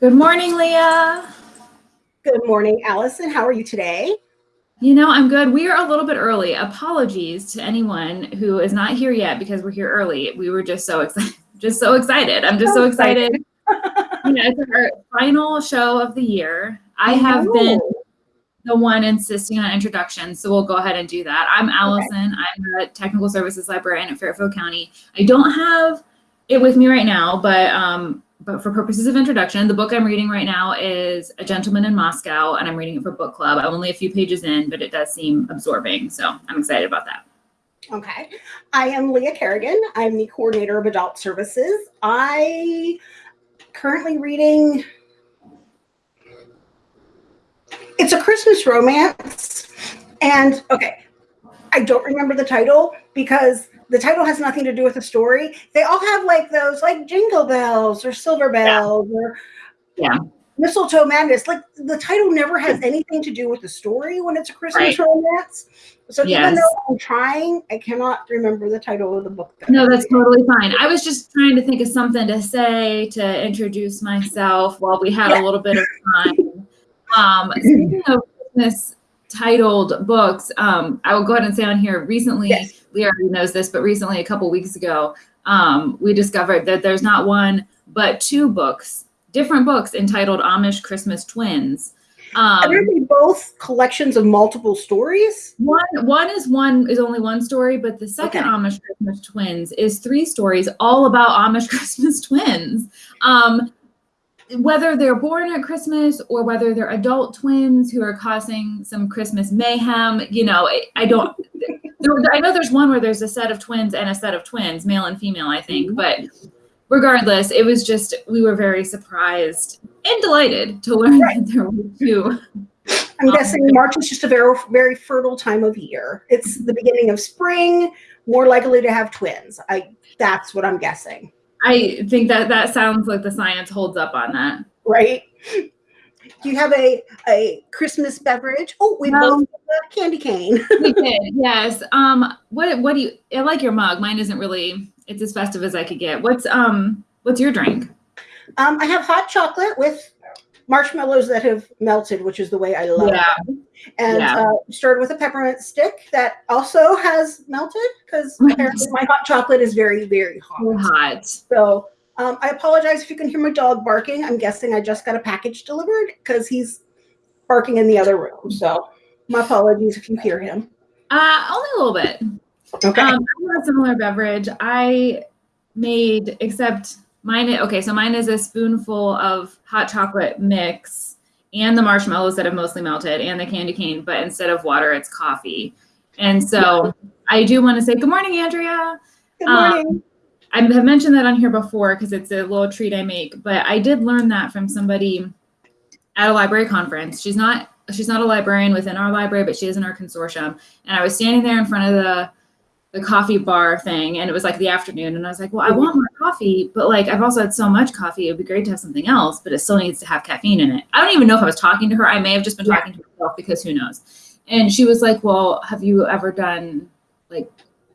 Good morning, Leah. Good morning, Allison. How are you today? You know, I'm good. We are a little bit early. Apologies to anyone who is not here yet because we're here early. We were just so excited. Just so excited. I'm just so, so excited. you know, it's our final show of the year. I have been the one insisting on introductions, so we'll go ahead and do that. I'm Allison. Okay. I'm a technical services librarian at Fairfield County. I don't have it with me right now, but um, but for purposes of introduction, the book I'm reading right now is A Gentleman in Moscow, and I'm reading it for book club. I'm only a few pages in, but it does seem absorbing, so I'm excited about that. Okay. I am Leah Kerrigan. I'm the coordinator of adult services. I currently reading it's a Christmas romance. And okay, I don't remember the title because the title has nothing to do with the story. They all have like those like jingle bells or silver bells yeah. or yeah. mistletoe madness. Like the title never has anything to do with the story when it's a Christmas right. romance. So yes. even though I'm trying, I cannot remember the title of the book. That no, that's totally fine. I was just trying to think of something to say to introduce myself while we had yeah. a little bit of time. Um, speaking of Christmas titled books, um, I will go ahead and say on here recently, yes. Leah already knows this, but recently, a couple weeks ago, um, we discovered that there's not one, but two books, different books entitled Amish Christmas Twins. Um, Are they both collections of multiple stories? One one is one is only one story, but the second okay. Amish Christmas Twins is three stories all about Amish Christmas twins. Um, whether they're born at Christmas or whether they're adult twins who are causing some Christmas mayhem, you know, I, I don't. there, I know there's one where there's a set of twins and a set of twins, male and female, I think, but regardless, it was just we were very surprised and delighted to learn right. that there were two. I'm um, guessing March is just a very very fertile time of year. It's the beginning of spring, more likely to have twins. I that's what I'm guessing. I think that that sounds like the science holds up on that. Right. Do you have a a Christmas beverage? Oh, we both have a candy cane. we did, yes. Um, what what do you? I like your mug. Mine isn't really. It's as festive as I could get. What's um What's your drink? Um, I have hot chocolate with marshmallows that have melted, which is the way I love yeah. them. And yeah. uh, started with a peppermint stick that also has melted because apparently my hot chocolate is very, very hot. Hot. So um, I apologize if you can hear my dog barking. I'm guessing I just got a package delivered because he's barking in the other room. So my apologies if you hear him. Uh, only a little bit. Okay. Um, I have a similar beverage. I made, except Mine, okay, so mine is a spoonful of hot chocolate mix and the marshmallows that have mostly melted and the candy cane, but instead of water, it's coffee. And so I do want to say good morning, Andrea. Good morning. Um, I have mentioned that on here before because it's a little treat I make, but I did learn that from somebody at a library conference. She's not she's not a librarian within our library, but she is in our consortium. And I was standing there in front of the the coffee bar thing and it was like the afternoon and I was like, well, I want more coffee, but like I've also had so much coffee, it'd be great to have something else, but it still needs to have caffeine in it. I don't even know if I was talking to her. I may have just been talking to myself because who knows. And she was like, well, have you ever done like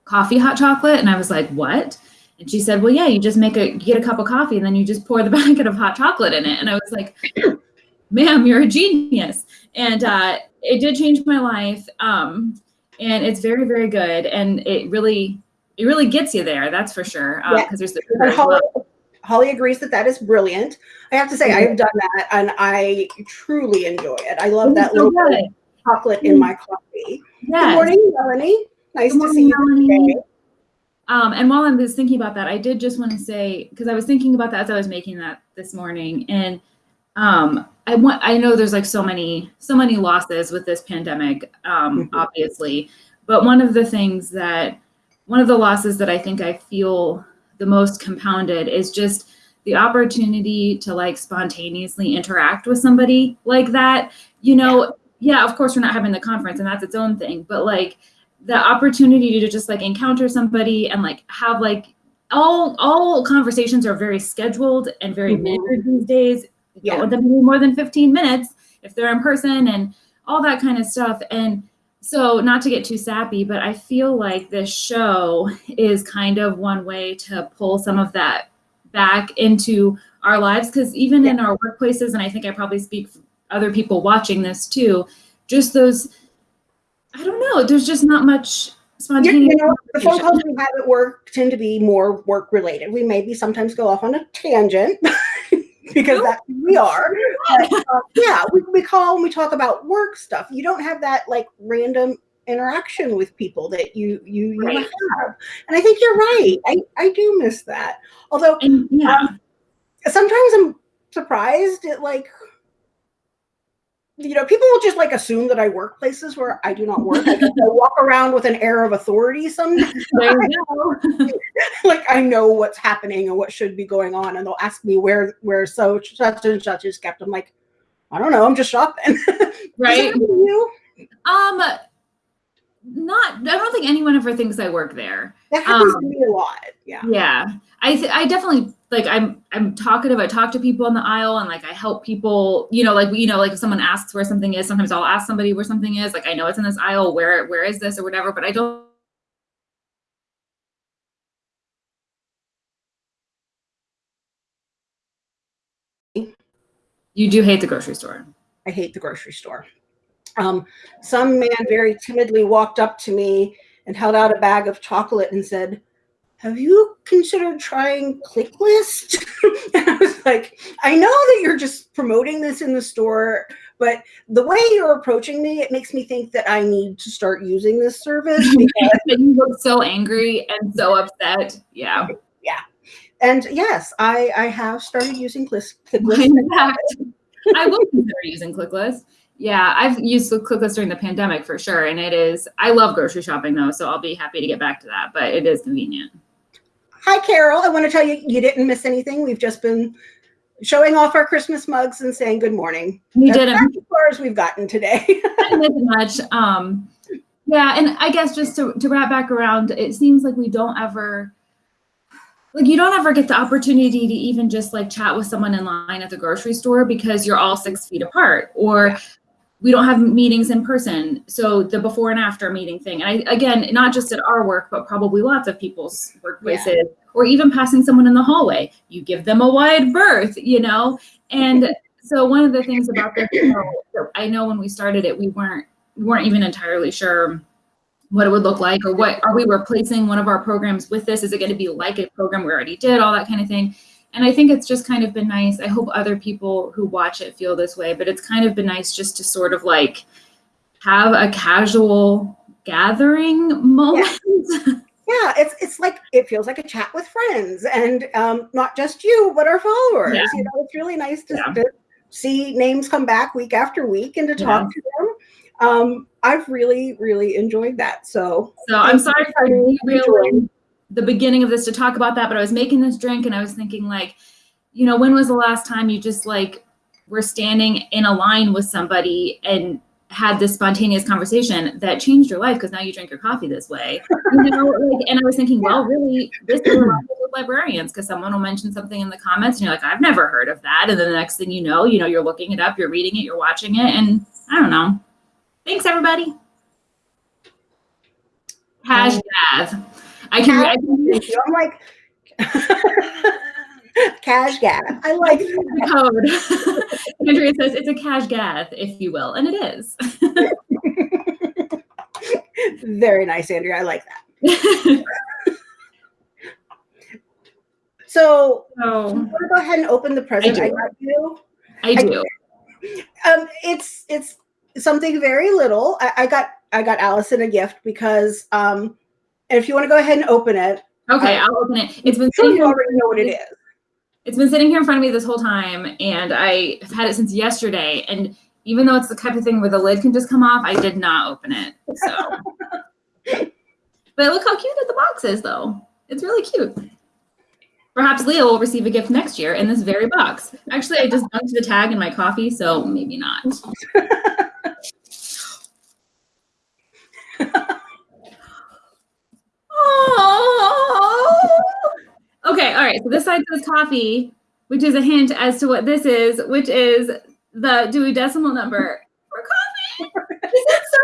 coffee hot chocolate? And I was like, what? And she said, well, yeah, you just make a, get a cup of coffee and then you just pour the packet of hot chocolate in it. And I was like, ma'am, you're a genius. And uh, it did change my life. Um, and it's very very good and it really it really gets you there that's for sure because um, yeah. there's the Holly, Holly, agrees that that is brilliant i have to say mm-hmm. i have done that and i truly enjoy it i love that so little good. chocolate mm-hmm. in my coffee yes. good morning melanie nice to see you melanie. today um, and while I'm just thinking about that, I did just want to say because I was thinking about that as I was making that this morning, and um, I want I know there's like so many so many losses with this pandemic, um, mm-hmm. obviously, but one of the things that one of the losses that I think I feel the most compounded is just the opportunity to like spontaneously interact with somebody like that. You know, yeah. of course we're not having the conference and that's its own thing, but like the opportunity to just like encounter somebody and like have like all all conversations are very scheduled and very mm-hmm. measured these days yeah. them to more than 15 minutes if they're in person and all that kind of stuff. And so, not to get too sappy, but I feel like this show is kind of one way to pull some of that back into our lives because even yeah. in our workplaces and i think i probably speak for other people watching this too just those i don't know there's just not much spontaneous you know, the phone calls we have at work tend to be more work related we maybe sometimes go off on a tangent because that's who we are. But, uh, yeah we, we call and we talk about work stuff. You don't have that like random interaction with people that you you, you right. have. And i think you're right. I i do miss that. Although and, yeah. um, sometimes i'm surprised at like you know, people will just like assume that I work places where I do not work. I, I walk around with an air of authority sometimes. like I know what's happening and what should be going on, and they'll ask me where where so such and such is kept. I'm like, I don't know. I'm just shopping. right. you? Um, not. I don't think anyone ever thinks I work there. That happens um, to me a lot. Yeah. Yeah. I th- I definitely like I'm I'm talkative. I talk to people in the aisle and like I help people, you know, like you know, like if someone asks where something is, sometimes I'll ask somebody where something is. Like I know it's in this aisle, where where is this or whatever, but I don't You do hate the grocery store. I hate the grocery store. Um, some man very timidly walked up to me and held out a bag of chocolate and said, have you considered trying ClickList? and I was like, I know that you're just promoting this in the store, but the way you're approaching me, it makes me think that I need to start using this service. Because you look so angry and so upset. Yeah. Yeah. And yes, I, I have started using ClickList. I will consider using ClickList. Yeah, I've used ClickList during the pandemic for sure. And it is, I love grocery shopping though, so I'll be happy to get back to that, but it is convenient. Hi, Carol. I want to tell you, you didn't miss anything. We've just been showing off our Christmas mugs and saying good morning. We did as far as we've gotten today. Much. Um, yeah, and I guess just to, to wrap back around, it seems like we don't ever like you don't ever get the opportunity to even just like chat with someone in line at the grocery store because you're all six feet apart or we don't have meetings in person. So the before and after meeting thing. And I, again, not just at our work, but probably lots of people's workplaces yeah. or even passing someone in the hallway. You give them a wide berth, you know? And so one of the things about this, you know, I know when we started it, we weren't, we weren't even entirely sure what it would look like or what are we replacing one of our programs with this? Is it going to be like a program we already did, all that kind of thing and I think it's just kind of been nice. I hope other people who watch it feel this way, but it's kind of been nice just to sort of like have a casual gathering moment. Yeah. yeah it's it's like it feels like a chat with friends and um, not just you but our followers yeah. you know it's really nice to, yeah. to, see names come back week after week and to talk to them um, i've really really enjoyed that so so i'm sorry for derailing the beginning of this to talk about that, but I was making this drink and I was thinking like, you know, when was the last time you just like were standing in a line with somebody and had this spontaneous conversation that changed your life because now you drink your coffee this way. You know, like, and I was thinking, well, really, this is with librarians because someone will mention something in the comments and you're like, I've never heard of that. And then the next thing you know, you know, you're looking it up, you're reading it, you're watching it, and I don't know. Thanks, everybody. Hashtag. I can. I can I'm like. cash gath. I like the code. Andrea says it's a cash gath, if you will, and it is. Very nice, Andrea. I like that. so, oh. so want to go ahead and open the present I, I got you? I do. I, um, it's it's something very little. I, I got I got Allison a gift because um, if you want to go ahead and open it. Okay, uh, I'll open it. It's been sitting you already know what it is. It's been sitting here in front of me this whole time, and I have had it since yesterday. And even though it's the type of thing where the lid can just come off, I did not open it. So, but look how cute the box is, though. It's really cute. Perhaps Leah will receive a gift next year in this very box. Actually, I just dunked the tag in my coffee, so maybe not. Okay, all right. So this side says coffee, which is a hint as to what this is, which is the Dewey Decimal number for coffee. this is so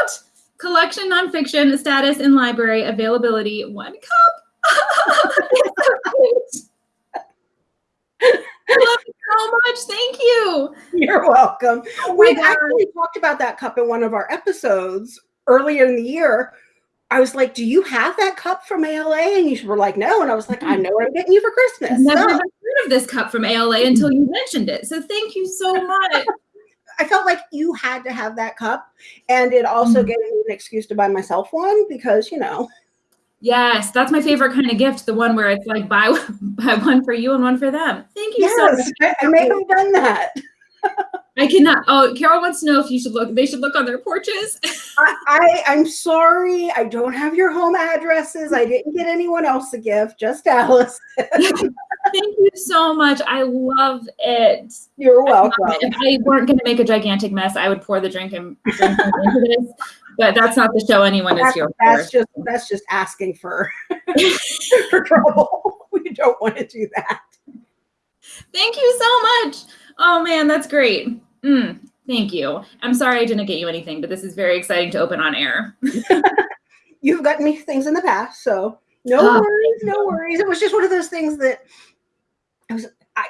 cute. Collection nonfiction, status in library, availability, one cup. I love it so much. Thank you. You're welcome. Oh we actually talked about that cup in one of our episodes earlier in the year. I was like, "Do you have that cup from ALA?" And you were like, "No." And I was like, "I know what I'm getting you for Christmas." I've never so. heard of this cup from ALA until you mentioned it. So thank you so much. I felt like you had to have that cup, and it also mm-hmm. gave me an excuse to buy myself one because you know Yes, that's my favorite kind of gift. The one where it's like buy buy one for you and one for them. Thank you yes, so much. I may have done that. I cannot. Oh, Carol wants to know if you should look. They should look on their porches. I, I I'm sorry. I don't have your home addresses. I didn't get anyone else a gift. Just Alice. Thank you so much. I love it. You're welcome. If I weren't going to make a gigantic mess, I would pour the drink and drink into this but that's not the show anyone that's, is here that's for. just that's just asking for for trouble we don't want to do that thank you so much oh man that's great mm, thank you i'm sorry i didn't get you anything but this is very exciting to open on air you've gotten me things in the past so no oh, worries no worries it was just one of those things that i was i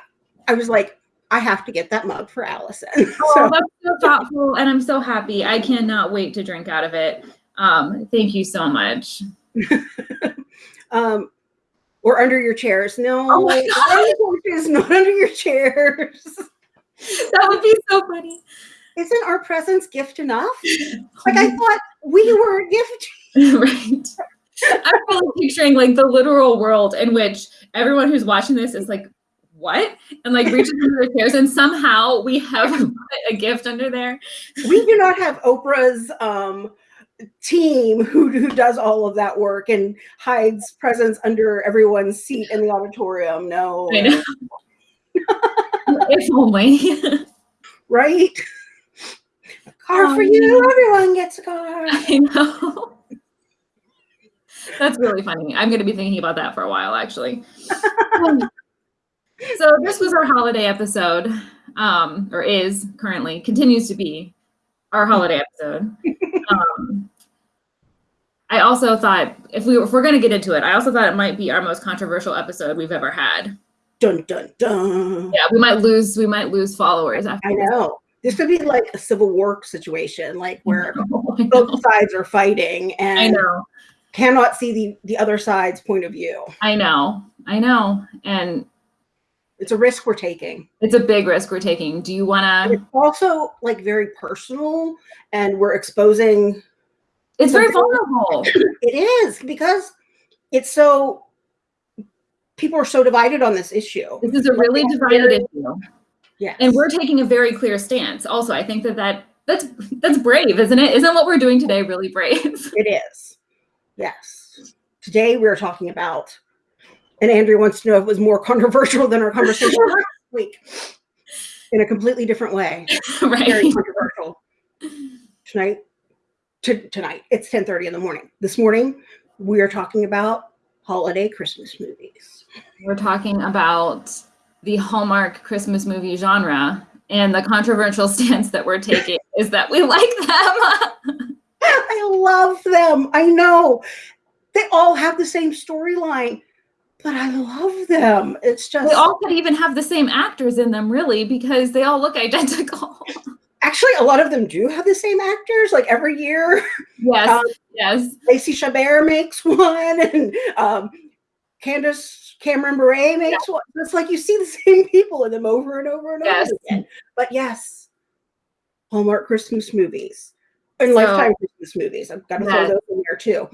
i was like I have to get that mug for Allison. Oh, so. that's so thoughtful, and I'm so happy. I cannot wait to drink out of it. Um, thank you so much. um, or under your chairs. No, oh not under your chairs. That would be so funny. Isn't our presence gift enough? Like I thought we were a gift. right. I'm really picturing like the literal world in which everyone who's watching this is like, what? And like reaches under their chairs, and somehow we have a gift under there. We do not have Oprah's um, team who, who does all of that work and hides presents under everyone's seat in the auditorium. No. If only. right? A car um, for you. Everyone gets a car. I know. That's really funny. I'm going to be thinking about that for a while, actually. so this was our holiday episode, um, or is currently continues to be our holiday episode. Um, I also thought if we if we're going to get into it, I also thought it might be our most controversial episode we've ever had. Dun dun dun. Yeah, we might lose we might lose followers. I know. This could be like a civil war situation, like where both sides are fighting and I know cannot see the the other side's point of view. I know. I know. And it's a risk we're taking. It's a big risk we're taking. Do you want to? It's also like very personal, and we're exposing. It's very vulnerable. It is because it's so. People are so divided on this issue. This is a really like, divided issue. Yeah, and we're taking a very clear stance. Also, I think that that that's that's brave, isn't it? Isn't what we're doing today really brave? It is. Yes. Today we're talking about and Andrea wants to know if it was more controversial than our conversation last week in a completely different way. Right. Very controversial. Tonight, t- tonight, it's 10:30 in the morning. This morning, we are talking about holiday Christmas movies. We're talking about the Hallmark Christmas movie genre, and the controversial stance that we're taking is that we like them. I love them. I know. They all have the same storyline but I love them. It's just they all could even have the same actors in them, really, because they all look identical. Actually, a lot of them do have the same actors. Like every year, yes, um, yes. Lacey Chabert makes one, and um, Candace Cameron Bure makes yeah. one. It's like you see the same people in them over and over and yes. over again. But yes, Hallmark Christmas movies and so, lifetime Christmas movies. I've got to throw those in there too.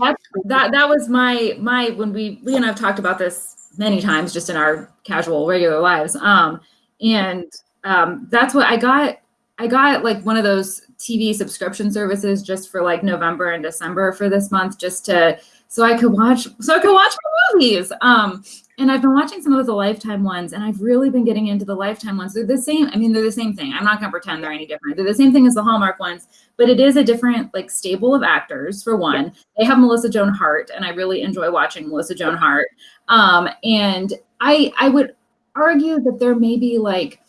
that that was my my when we Lee and I've talked about this many times just in our casual regular lives. Um, and um, that's what I got. I got like one of those TV subscription services just for like November and December for this month, just to so I could watch so I could watch my movies. Um, and I've been watching some of the Lifetime ones, and I've really been getting into the Lifetime ones. They're the same. I mean, they're the same thing. I'm not gonna pretend they're any different. They're the same thing as the Hallmark ones, but it is a different like stable of actors. For one, yeah. they have Melissa Joan Hart, and I really enjoy watching Melissa Joan Hart. Um, and I I would argue that there may be like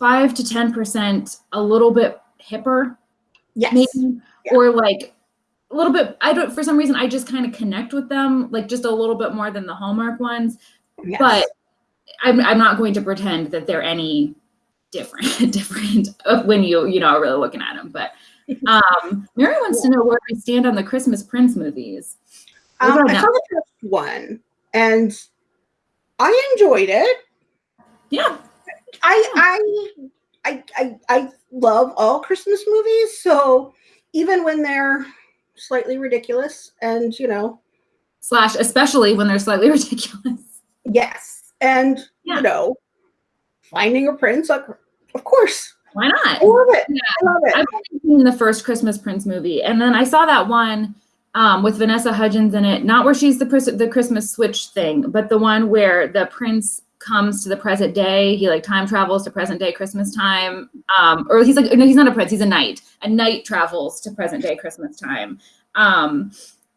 five to ten percent a little bit hipper, yes, maybe, yeah. or like a little bit i don't for some reason i just kind of connect with them like just a little bit more than the hallmark ones yes. but I'm, I'm not going to pretend that they're any different different when you you know are really looking at them. But um, Mary wants to know where we stand on the Christmas Prince movies. Um, I saw the first one and I enjoyed it. Yeah. I I I I I love all Christmas movies, so even when they're slightly ridiculous and you know slash especially when they're slightly ridiculous. Yes. And yeah. you know, finding a prince, like of course. Why not? I love it. Yeah. I love it. I've only seen the first Christmas Prince movie, and then I saw that one um, with Vanessa Hudgens in it. Not where she's the the Christmas switch thing, but the one where the prince comes to the present day. He like time travels to present day Christmas time. Um, or he's like no, he's not a prince. He's a knight. A knight travels to present day Christmas time. Um,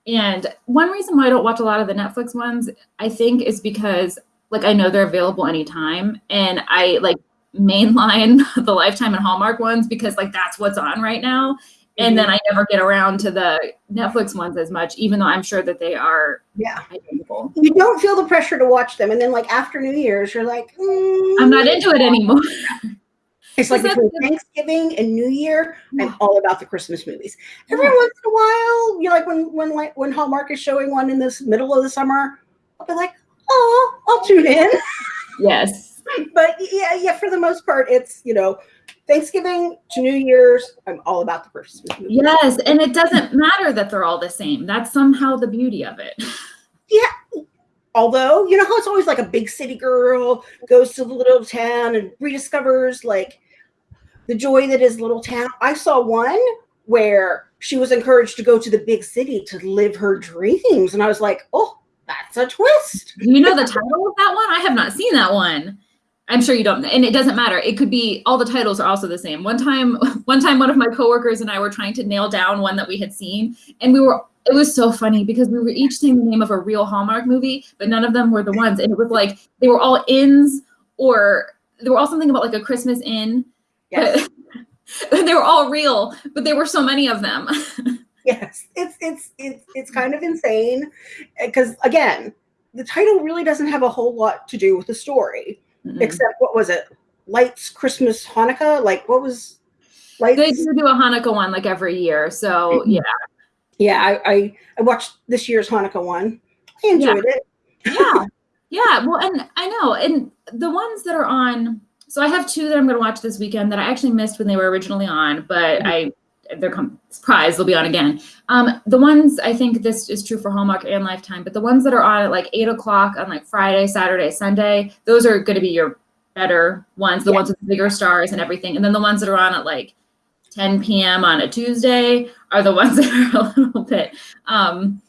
and one reason why I don't watch a lot of the Netflix ones, I think, is because like I know they're available anytime, and I like mainline the Lifetime and Hallmark ones because like that's what's on right now. And then mm-hmm. I never get around to the Netflix ones as much, even though I'm sure that they are yeah identical. You don't feel the pressure to watch them, and then like after New Year's, you're like, mm, I'm not into it anymore. It's like between Thanksgiving and New Year, I'm all about the Christmas movies. Every yeah. once in a while, you know, like when when like when Hallmark is showing one in this middle of the summer, I'll be like, oh, I'll tune in. Yes. but yeah, yeah, for the most part, it's you know, Thanksgiving to New Year's, I'm all about the Christmas movies. Yes, and it doesn't matter that they're all the same. That's somehow the beauty of it. Yeah. Although, you know how it's always like a big city girl goes to the little town and rediscovers like the joy that is little town. I saw one where she was encouraged to go to the big city to live her dreams. And I was like, oh, that's a twist. You know the title of that one? I have not seen that one. I'm sure you don't, and it doesn't matter. It could be all the titles are also the same. One time, one time, one of my coworkers and I were trying to nail down one that we had seen, and we were. It was so funny because we were each saying the name of a real Hallmark movie, but none of them were the ones. And it was like they were all inns, or they were all something about like a Christmas inn. Yes. they were all real, but there were so many of them. yes, it's it's it's it's kind of insane because again, the title really doesn't have a whole lot to do with the story mm-hmm. except what was it? Lights, Christmas, Hanukkah. Like what was? Lights? They do do a Hanukkah one like every year. So mm-hmm. yeah. Yeah, I, I, I watched this year's Hanukkah one. I enjoyed yeah. it. yeah, yeah. Well, and I know, and the ones that are on. So I have two that I'm going to watch this weekend that I actually missed when they were originally on, but mm-hmm. I they're com- surprised they'll be on again. Um, the ones I think this is true for Hallmark and Lifetime, but the ones that are on at like eight o'clock on like Friday, Saturday, Sunday, those are going to be your better ones, the yeah. ones with the bigger stars and everything. And then the ones that are on at like 10 p.m. on a Tuesday are the ones that are a little bit. Um,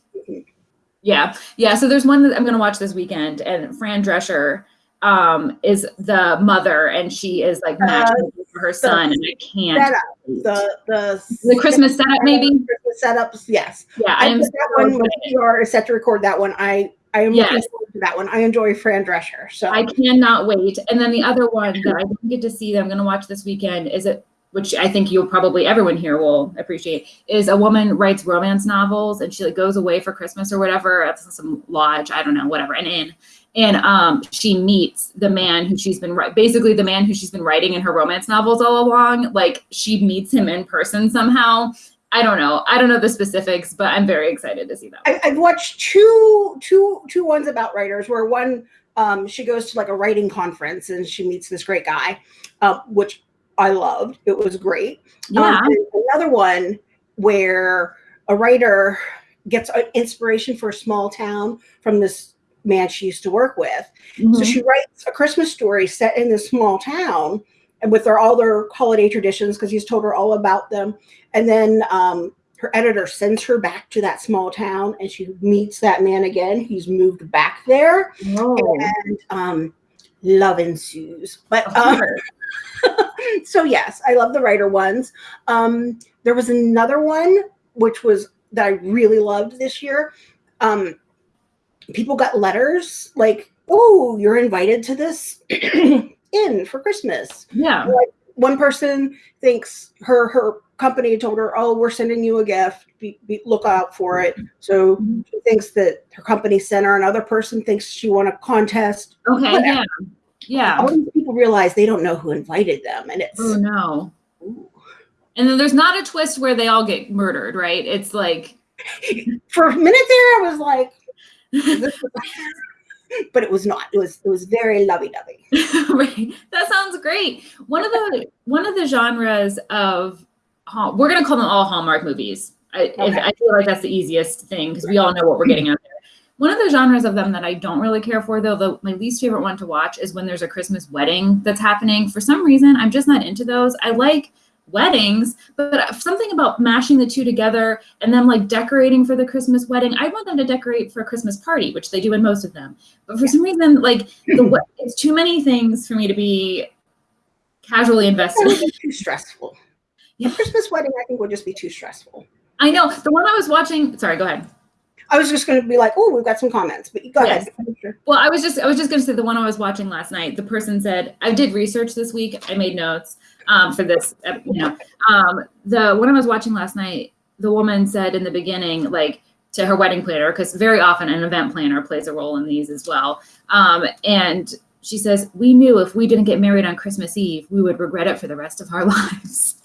yeah, yeah. So there's one that I'm going to watch this weekend, and Fran Drescher um, is the mother, and she is like matching uh, for her son, and I can't. The the the Christmas setup, maybe Christmas setups. Yes. Yeah, I, I am. That one when you are set to record that one. I I am yes. looking forward to that one. I enjoy Fran Drescher, so I cannot wait. And then the other one that I didn't get to see that I'm going to watch this weekend is it which I think you'll probably everyone here will appreciate, is a woman writes romance novels and she like goes away for Christmas or whatever at some lodge, I don't know, whatever, an inn, and um, she meets the man who she's been basically the man who she's been writing in her romance novels all along. Like she meets him in person somehow. I don't know. I don't know the specifics, but I'm very excited to see that. I, have watched two, two, two ones about writers where one um, she goes to like a writing conference and she meets this great guy, uh, which I loved. It was great. Yeah. Um, another one where a writer gets inspiration for a small town from this man she used to work with. Mm-hmm. So she writes a Christmas story set in this small town and with their all their holiday traditions because he's told her all about them. And then um, her editor sends her back to that small town and she meets that man again. He's moved back there. Oh. And um, love ensues. But um, so yes, I love the writer ones. Um, there was another one which was that I really loved this year. Um, people got letters like, "Oh, you're invited to this inn for Christmas." Yeah. Like, one person thinks her her company told her, "Oh, we're sending you a gift. Be, be, look out for it." So mm-hmm. she thinks that her company sent her. Another person thinks she won a contest. Okay, Whatever. yeah, yeah. All these people realize they don't know who invited them, and it's oh no. Ooh. And then there's not a twist where they all get murdered, right? It's like for a minute there, I was like, but it was not. It was it was very lovey-dovey. right. That sounds great. One of the one of the genres of we're gonna call them all Hallmark movies. I, okay. I feel like that's the easiest thing because we all know what we're getting out there. One of the genres of them that I don't really care for, though, the, my least favorite one to watch is when there's a Christmas wedding that's happening. For some reason, I'm just not into those. I like weddings, but something about mashing the two together and then like decorating for the Christmas wedding. I want them to decorate for a Christmas party, which they do in most of them. But for some reason, like the, it's too many things for me to be casually invested. too stressful. Yeah. A Christmas wedding, I think, would just be too stressful. I know. The one I was watching. Sorry, go ahead. I was just going to be like, oh, we've got some comments, but you go yes. ahead. Well, I was just I was just going to say the one I was watching last night. The person said I did research this week. I made notes um, for this. Uh, you know, um, the one I was watching last night. The woman said in the beginning, like to her wedding planner, because very often an event planner plays a role in these as well. Um, and she says, "We knew if we didn't get married on Christmas Eve, we would regret it for the rest of our lives."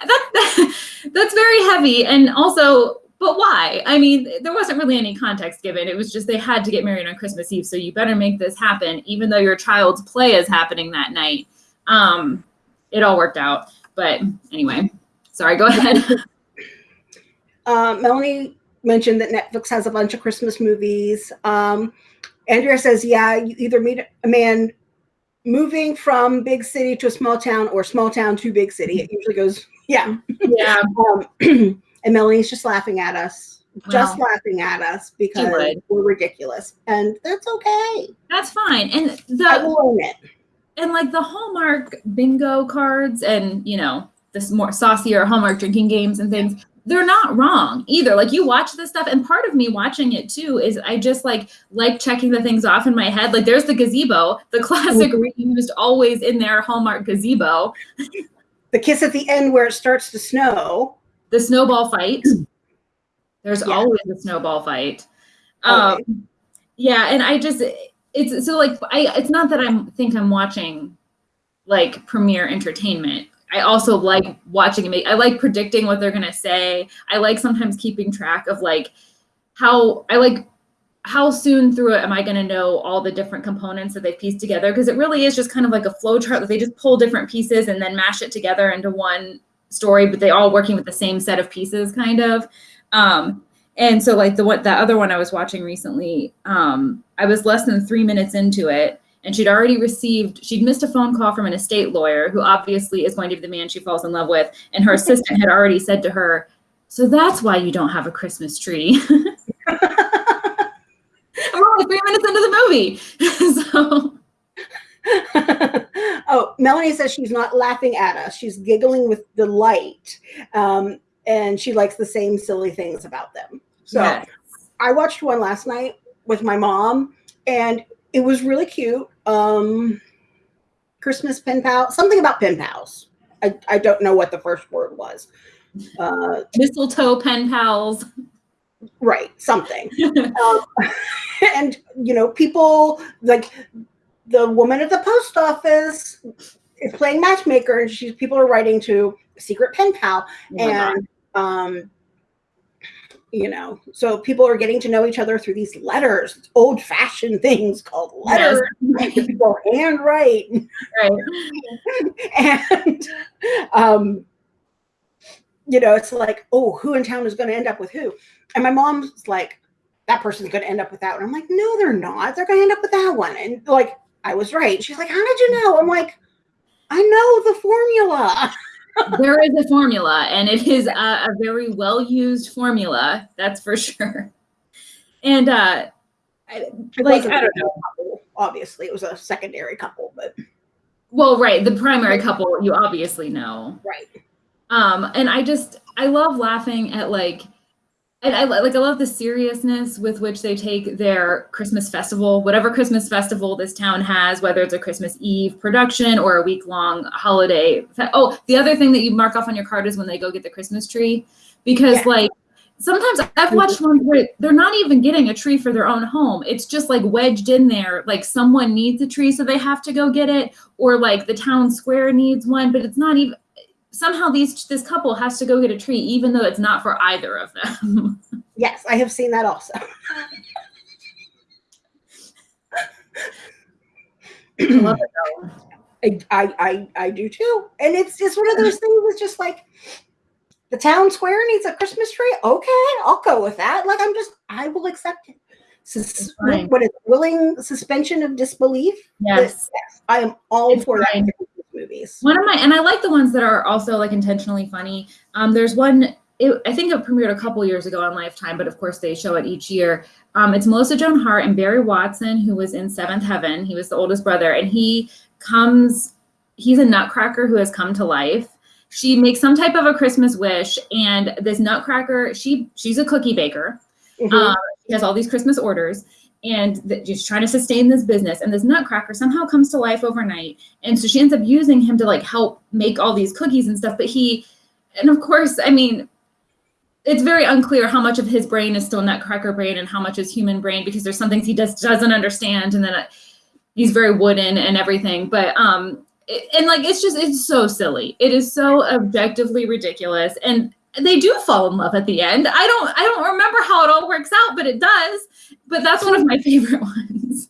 that, that, that's very heavy, and also but why? I mean, there wasn't really any context given. It was just they had to get married on Christmas Eve, so you better make this happen, even though your child's play is happening that night. Um, it all worked out. But anyway, sorry, go ahead. uh, Melanie mentioned that Netflix has a bunch of Christmas movies. Um, Andrea says, yeah, you either meet a man moving from big city to a small town or small town to big city. It usually goes, yeah. Yeah. Um, and Melanie's just laughing at us, just laughing at us because we're ridiculous, and that's okay. That's fine. And the I will own it. And like the Hallmark bingo cards, and you know this more saucier Hallmark drinking games and things. They're not wrong either. Like you watch this stuff, and part of me watching it too is I just like like checking the things off in my head. Like there's the gazebo, the classic mm-hmm. reused, always in there Hallmark gazebo. The kiss at the end where it starts to snow the snowball fight. There's yeah. always a snowball fight. Um, okay. yeah, and I just it's so like I it's not that I'm think I'm watching like premiere entertainment. I also like watching it. I like predicting what they're gonna say. I like sometimes keeping track of like how I like how soon through it am I going to know all the different components that they pieced together? Because it really is just kind of like a flow chart that they just pull different pieces and then mash it together into one story, but they all working with the same set of pieces, kind of. Um, and so, like the what the other one I was watching recently, um, I was less than three minutes into it, and she'd already received she'd missed a phone call from an estate lawyer who obviously is going to be the man she falls in love with, and her assistant had already said to her, "So that's why you don't have a Christmas tree." I'm only three minutes into the movie, so oh, Melanie says she's not laughing at us. She's giggling with delight. Um, and she likes the same silly things about them. So yes. I watched one last night with my mom and it was really cute. Um, Christmas pen pal, something about pen pals. I, I don't know what the first word was. Uh, Mistletoe pen pals. Right, something. um, and, you know, people like the woman at the post office is playing matchmaker and she's people are writing to secret pen pal oh and um you know so people are getting to know each other through these letters old fashioned things called letters. Yes. people handwrite. Right. And um you know it's like oh who in town is going to end up with who? And my mom's like that person's going to end up with that one i'm like no they're not. They're going to end up with that one. And like I was right. She's like, How did you know? I'm like, I know the formula. there is a formula, and it is a, a very well used formula. That's for sure. And uh, like, I don't know. Couple, obviously, it was a secondary couple, but. Well, right. The primary couple, you obviously know. Right. Um, and I just, I love laughing at like, and I like I love the seriousness with which they take their Christmas festival, whatever Christmas festival this town has, whether it's a Christmas Eve production or a week long holiday. Oh, the other thing that you mark off on your card is when they go get the Christmas tree, because yeah. like sometimes I've watched ones where they're not even getting a tree for their own home. It's just like wedged in there, like someone needs a tree, so they have to go get it, or like the town square needs one, but it's not even somehow these this couple has to go get a tree even though it's not for either of them yes i have seen that also I love it though. I, I, I I do too, and it's just one of those things. It's just like the town square needs a Christmas tree. Okay, I'll go with that. Like I'm just, I will accept it. Sus- what is willing suspension of disbelief? Yes, yes I am all it's for fine. that movies. One of my, and I like the ones that are also like intentionally funny. Um, there's one, it, I think it premiered a couple years ago on Lifetime, but of course they show it each year. Um, it's Melissa Joan Hart and Barry Watson, who was in Seventh Heaven. He was the oldest brother, and he comes, he's a nutcracker who has come to life. She makes some type of a Christmas wish, and this nutcracker, she she's a cookie baker. Mm-hmm. Um, she has all these Christmas orders and just trying to sustain this business. And this nutcracker somehow comes to life overnight. And so she ends up using him to like help make all these cookies and stuff. But he, and of course, I mean, it's very unclear how much of his brain is still nutcracker brain and how much is human brain because there's some things he just doesn't understand. And then uh, he's very wooden and everything. But, um, and like, it's just, it's so silly. It is so objectively ridiculous. And they do fall in love at the end. I don't I don't remember how it all works out, but it does. But that's one of my favorite ones.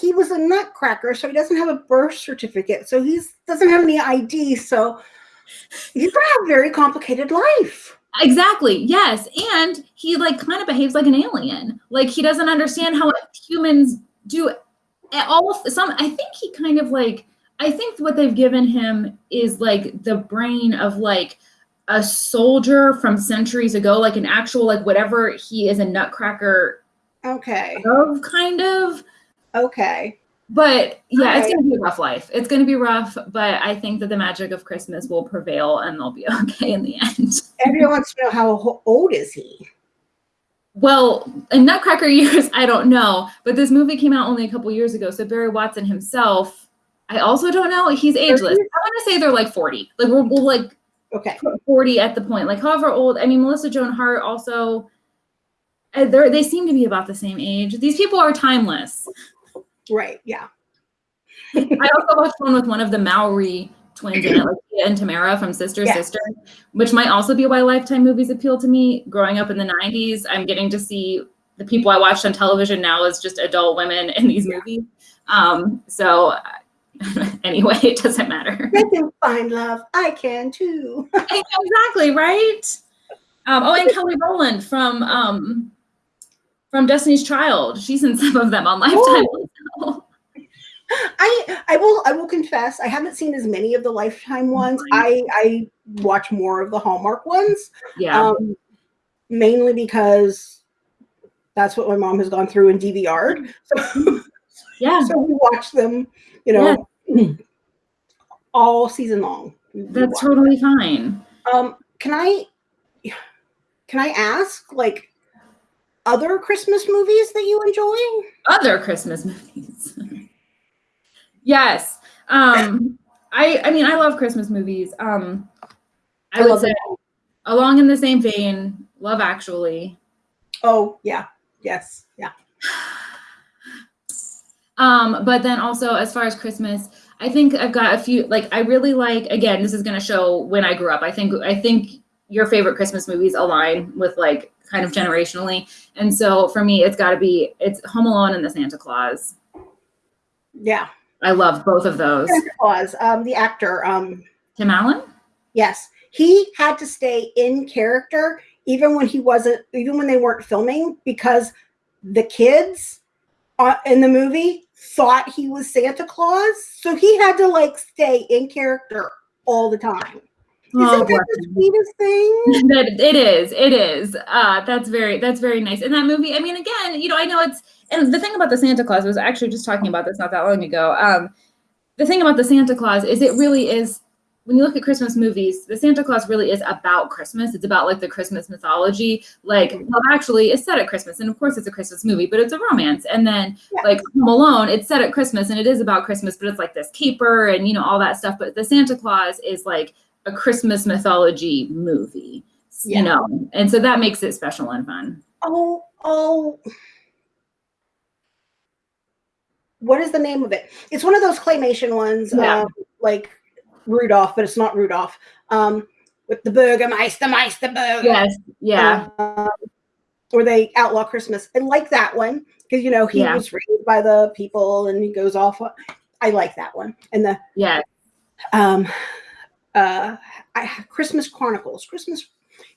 He was a nutcracker, so he doesn't have a birth certificate. So he doesn't have any ID. So he's gonna have a very complicated life. Exactly. Yes. And he like kind of behaves like an alien. Like he doesn't understand how humans do all some I think he kind of like I think what they've given him is like the brain of like a soldier from centuries ago, like an actual, like whatever he is a nutcracker. Okay. Of kind of. Okay. But yeah, it's gonna be a rough life. It's gonna be rough, but I think that the magic of Christmas will prevail and they'll be okay in the end. Everyone wants to know how old is he? Well, in Nutcracker years, I don't know, but this movie came out only a couple years ago. So Barry Watson himself, I also don't know. He's ageless. I want to say they're like 40. Like we're, we'll like okay 40 at the point like however old i mean melissa joan hart also uh, they they seem to be about the same age these people are timeless right yeah i also watched one with one of the Mowry twins in it like Tia and Tamera from sister yeah. sister which might also be why lifetime movies appeal to me growing up in the 90s i'm getting to see the people i watched on television now as just adult women in these yeah. movies um so anyway, it doesn't matter. They can find love. I can too. exactly, right? Um, oh, and Kelly Rowland from um, from Destiny's Child. She's in some of them on Lifetime. I I will I will confess I haven't seen as many of the Lifetime ones. I I watch more of the Hallmark ones. Yeah. Um, mainly because that's what my mom has gone through and DVR'd. So, yeah. So we watch them you know, yeah. all season long. That's totally fine. Um, can I can I ask like other Christmas movies that you enjoy? Other Christmas movies. yes. Um I I mean I love Christmas movies. Um I, I would say it. along in the same vein, Love Actually. Oh, yeah. Yes. Yeah. Um, but then also as far as Christmas, I think I've got a few like I really like again, this is gonna show when I grew up. I think I think your favorite Christmas movies align with like kind of generationally. And so for me, it's gotta be it's Home Alone and the Santa Claus. Yeah. I love both of those. Santa Claus, um, the actor, um Tim Allen? Yes. He had to stay in character even when he wasn't even when they weren't filming because the kids uh, in the movie thought he was Santa Claus, so he had to like stay in character all the time. Oh, Isn't that the sweetest thing? that it is. It is. Uh, that's very. That's very nice. In that movie, I mean, again, you know, I know it's. And the thing about the Santa Claus I was actually just talking about this not that long ago. Um, the thing about the Santa Claus is it really is when you look at Christmas movies, the Santa Claus really is about Christmas. It's about like the Christmas mythology. Like, well, actually, it's set at Christmas, and of course, it's a Christmas movie, but it's a romance. And then, yeah. like Home Alone, it's set at Christmas, and it is about Christmas, but it's like this caper and you know all that stuff. But the Santa Claus is like a Christmas mythology movie, yeah. you know, and so that makes it special and fun. Oh, oh. What is the name of it? It's one of those claymation ones, yeah. um, like Rudolph, but it's not Rudolph. Um, with the Burgermeister, Meister Burger. Yes, yeah. Um, or they outlaw Christmas. I like that one because you know he yeah. was raised by the people and he goes off. I like that one. And the yeah, um, uh, I, Christmas Chronicles. Christmas.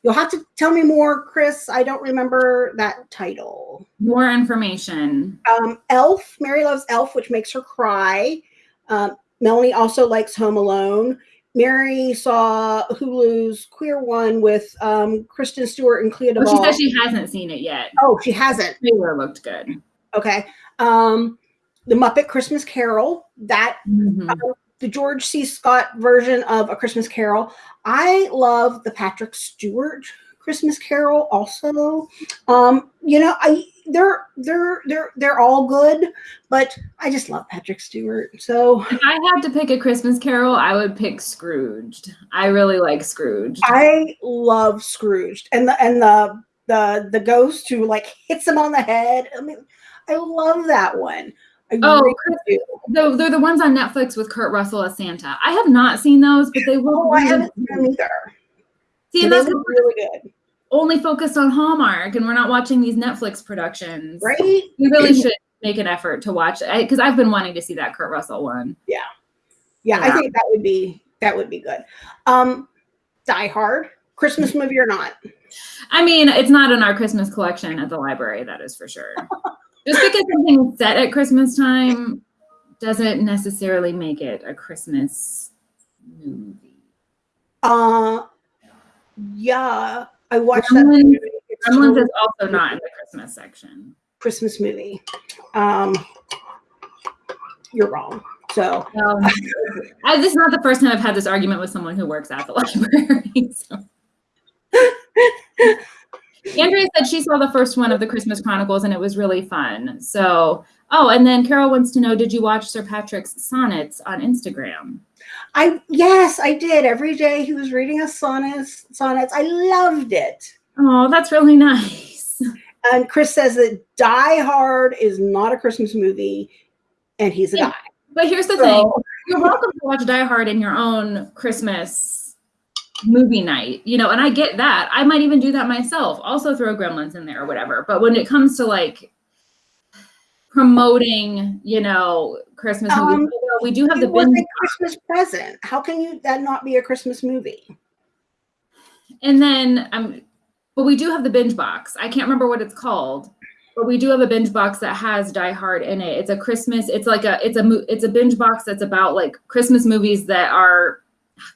You'll have to tell me more, Chris. I don't remember that title. More information. Um, Elf. Mary loves Elf, which makes her cry. Um, Melanie also likes Home Alone. Mary saw Hulu's Queer One with um, Kristen Stewart and Clea Duvall. Oh, she says she hasn't seen it yet. Oh, she hasn't. Trailer looked good. Okay. Um, the Muppet Christmas Carol. That mm-hmm. uh, the George C. Scott version of A Christmas Carol. I love the Patrick Stewart Christmas Carol also. Um, you know, I they're they're they're they're all good, but I just love Patrick Stewart. So if I had to pick a Christmas Carol, I would pick Scrooged. I really like Scrooge. I love Scrooged, and the and the the the ghost who like hits him on the head. I mean, I love that one. I oh, really the, they're the ones on Netflix with Kurt Russell as Santa. I have not seen those, but they will. Oh, I haven't seen them either. See, and that's really good only focused on Hallmark and we're not watching these Netflix productions. Right. We really should make an effort to watch it because I've been wanting to see that Kurt Russell one. Yeah. yeah. yeah. I think that would be that would be good. Um Die Hard, Christmas movie or not? I mean, it's not in our Christmas collection at the library, that is for sure. Just because something's set at Christmas time doesn't necessarily make it a Christmas movie. Uh yeah, I watched Gremlins, that. Gremlins is also not in the Christmas section. Christmas movie. Um, you're wrong. So um, I, this is not the first time I've had this argument with someone who works at the library. So. Andrea said she saw the first one of the Christmas Chronicles and it was really fun. So, oh, and then Carol wants to know, did you watch Sir Patrick's sonnets on Instagram? I yes, I did. Every day he was reading us sonnets. Sonnets. I loved it. Oh, that's really nice. And Chris says that Die Hard is not a Christmas movie, and he's a yeah. guy. But here's the so, thing: you're welcome to watch Die Hard in your own Christmas movie night, you know. And I get that. I might even do that myself. Also throw Gremlins in there or whatever. But when it comes to like promoting, you know, Christmas um, movies. We do have the binge Christmas present. How can you that not be a Christmas movie? And then um but we do have the binge box. I can't remember what it's called, but we do have a binge box that has Die Hard in it. It's a Christmas. It's like a it's a it's a binge box that's about like Christmas movies that are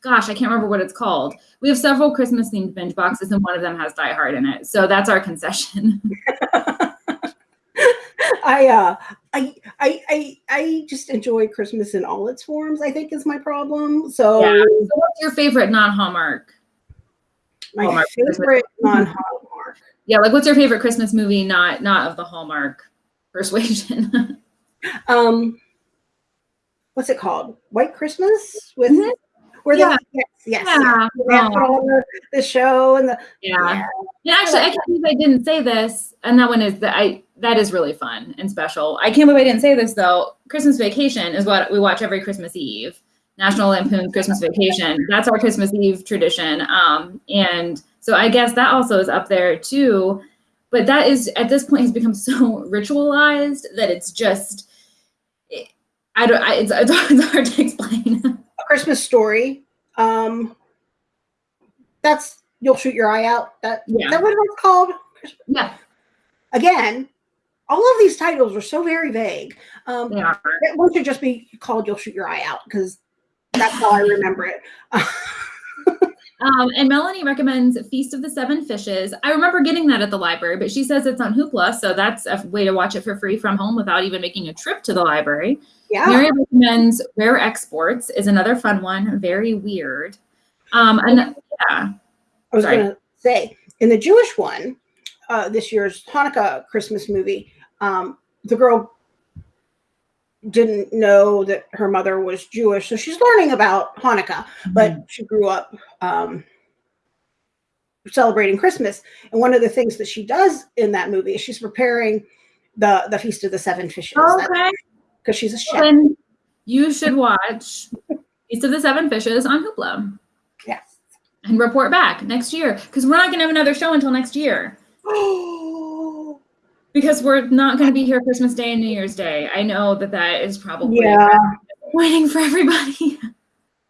gosh, I can't remember what it's called. We have several Christmas themed binge boxes and one of them has Die Hard in it. So that's our concession. I, uh, I, I, I, I just enjoy Christmas in all its forms. I think is my problem. So, yeah. so what's your favorite non-Hallmark? My Hallmark favorite non-Hallmark. Yeah, like what's your favorite Christmas movie? Not not of the Hallmark persuasion. um, what's it called? White Christmas with. Mm-hmm. Where yeah. yes, yes, yeah. yeah. The, the, show and the yeah. yeah. actually, I can't believe I didn't say this, and that one is that I that is really fun and special. I can't believe I didn't say this though. Christmas Vacation is what we watch every Christmas Eve. National Lampoon's Christmas Vacation. That's our Christmas Eve tradition. Um, and so I guess that also is up there too. But that is at this point has become so ritualized that it's just I don't. I, it's, it's hard to explain. A Christmas Story. Um, that's you'll shoot your eye out. That yeah. that what it's called. Yeah. Again, all of these titles are so very vague. Um, yeah. One should just be called "You'll Shoot Your Eye Out" because that's how I remember it. um, and Melanie recommends Feast of the Seven Fishes. I remember getting that at the library, but she says it's on Hoopla, so that's a way to watch it for free from home without even making a trip to the library. Yeah. Mary recommends Rare Exports is another fun one. Very weird. Um, and yeah. I was going to say in the Jewish one, uh, this year's Hanukkah Christmas movie, um, the girl didn't know that her mother was Jewish, so she's learning about Hanukkah, but she grew up um, celebrating Christmas. And one of the things that she does in that movie is she's preparing the the feast of the seven fishes okay. Because she's a chef. Then you should watch Feast of the Seven Fishes on Hoopla Yes. and report back next year because we're not going to have another show until next year Oh, because we're not going to be here Christmas Day and New Year's Day. I know that that is probably yeah. waiting for everybody.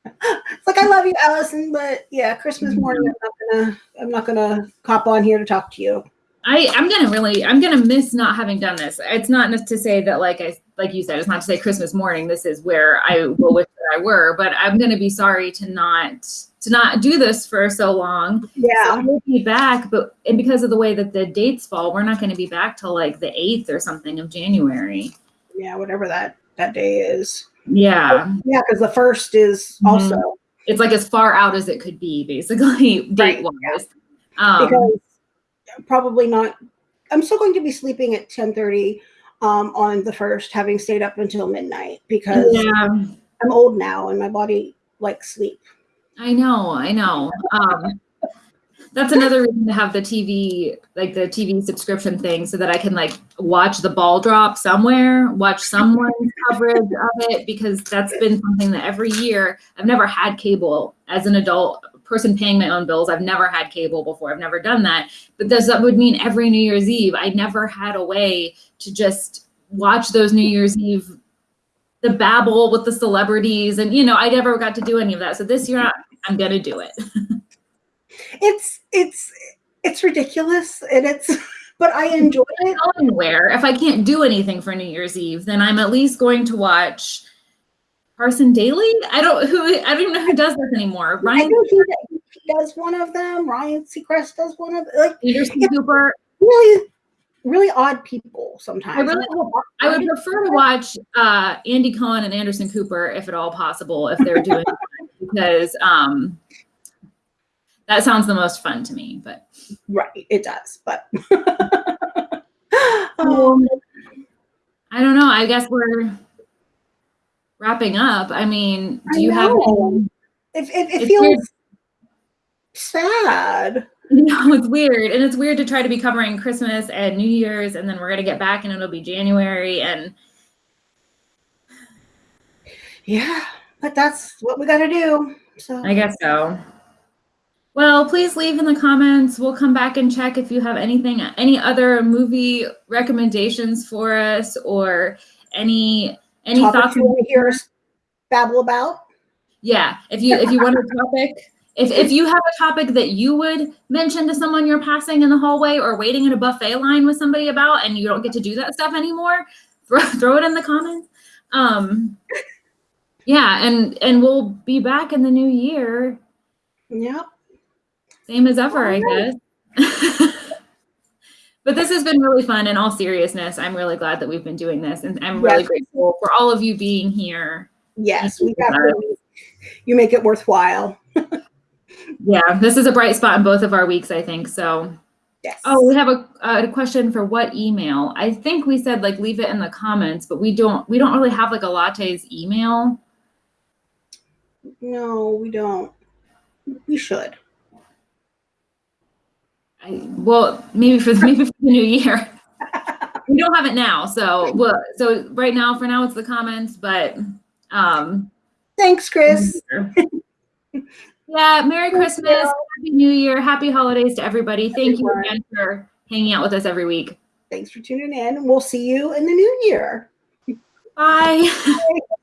It's like I love you, Allison, but yeah, Christmas mm-hmm. morning I'm not gonna I'm not gonna hop on here to talk to you. I I'm gonna really I'm gonna miss not having done this. It's not to say that like I like you said, it's not to say Christmas morning. This is where I will wish that I were, but I'm gonna be sorry to not to not do this for so long. So Yeah. we'll be back, but and because of the way that the dates fall, we're not going to be back till like the eighth or something of January. Yeah, whatever that that day is. Yeah, Yeah, because the first is Mhm. also it's like as far out as it could be, basically date wise. Um, because probably not I'm still going to be sleeping at 10:30 um, on the first, having stayed up until midnight because yeah, I'm old now and my body likes sleep. I know, I know. Um, that's another reason to have the TV, like the TV subscription thing, so that I can like watch the ball drop somewhere, watch someone's coverage of it, because that's been something that every year I've never had cable as an adult person paying my own bills. I've never had cable before. I've never done that. But this that would mean every New Year's Eve, I never had a way to just watch those New Year's Eve the babble with the celebrities and you know i never got to do any of that so this year i'm gonna do it It's it's it's ridiculous and it's but I enjoy it. go anywhere if i can't do anything for new year's eve then i'm at least going to watch Carson Daly. I don't who I don't even know who does this anymore. I Ryan know he, he does one of them. Ryan Seacrest does one of like Peterson Cooper. really really odd people sometimes. I really I would prefer to watch uh, Andy Cohen and Anderson Cooper if at all possible if they're doing it, because um, that sounds the most fun to me. But right, it does, but um, I don't know. I guess we're wrapping up. I mean, do I you have? know. it, it, it feels weird. sad. You know, it's weird, and it's weird to try to be covering Christmas and New Year's, and then we're gonna get back, and it'll be January, and Yeah, but that's what we got to do. So I guess so. Well, please leave in the comments. We'll come back and check if you have anything, any other movie recommendations for us, or any any topics thoughts. you want to hear us babble about. Yeah, if you if you want a topic, if if you have a topic that you would mention to someone you're passing in the hallway or waiting in a buffet line with somebody about, and you don't get to do that stuff anymore, throw throw it in the comments. Um, yeah, and and we'll be back in the new year, Yep. same as ever, I guess. but this has been really fun. In all seriousness, I'm really glad that we've been doing this, and I'm really Yes. grateful for all of you being here. Yes, we have. You make it worthwhile. Yeah, this is a bright spot in both of our weeks, I think. So. Yes. Oh, we have a, a question for what email? I think we said like leave it in the comments, but we don't we don't really have like a latte's email. no, we don't. We should. I, well, maybe for the, maybe for the new year. we don't have it now, so well, so right now for now it's the comments, but um, Thanks, Chris. yeah, Merry Christmas, Happy New Year, Happy Holidays to everybody. Thank you again for hanging out with us every week. Thanks for tuning in. We'll see you in the new year. Bye.